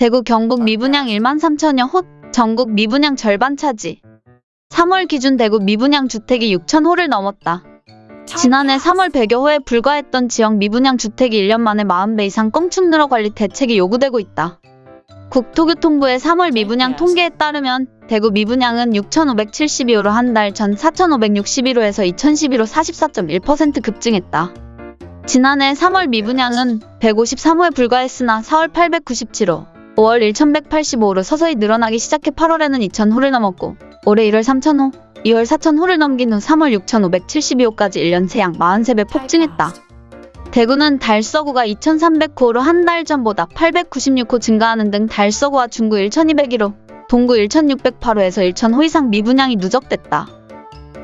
대구 경북 미분양 1만 3천여 호, 전국 미분양 절반 차지. 3월 기준 대구 미분양 주택이 6천 호를 넘었다. 지난해 3월 100여 호에 불과했던 지역 미분양 주택이 1년 만에 40배 이상 껑충 늘어 관리 대책이 요구되고 있다. 국토교통부의 3월 미분양 통계에 따르면 대구 미분양은 6,572호로 한 달 전 4,561호에서 2012로 44.1% 급증했다. 지난해 3월 미분양은 153호에 불과했으나 4월 897호, 5월 1185호로 서서히 늘어나기 시작해 8월에는 2,000호를 넘었고 올해 1월 3,000호, 2월 4,000호를 넘긴 후 3월 6,572호까지 1년 새양 43배 폭증했다. 대구는 달서구가 2,309호로 한 달 전보다 896호 증가하는 등 달서구와 중구 1,201호, 동구 1,608호에서 1,000호 이상 미분양이 누적됐다.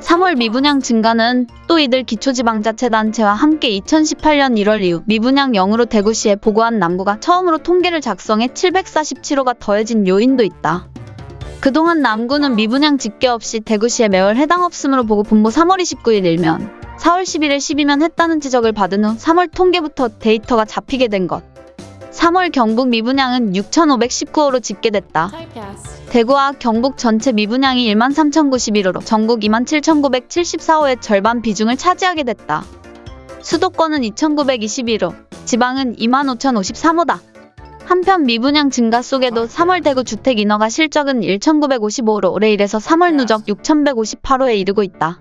3월 미분양 증가는 또 이들 기초지방자치단체와 함께 2018년 1월 이후 미분양 0으로 대구시에 보고한 남구가 처음으로 통계를 작성해 747호가 더해진 요인도 있다. 그동안 남구는 미분양 집계 없이 대구시에 매월 해당 없음으로 보고 분모 3월 29일 일면 4월 11일 12면 했다는 지적을 받은 후 3월 통계부터 데이터가 잡히게 된 것. 3월 경북 미분양은 6,519호로 집계됐다. 대구와 경북 전체 미분양이 1만 3,091호로 전국 2만 7,974호의 절반 비중을 차지하게 됐다. 수도권은 2,921호, 지방은 2만 5,053호다. 한편 미분양 증가 속에도 3월 대구 주택 인허가 실적은 1,955호로 올해 1에서 3월 누적 6,158호에 이르고 있다.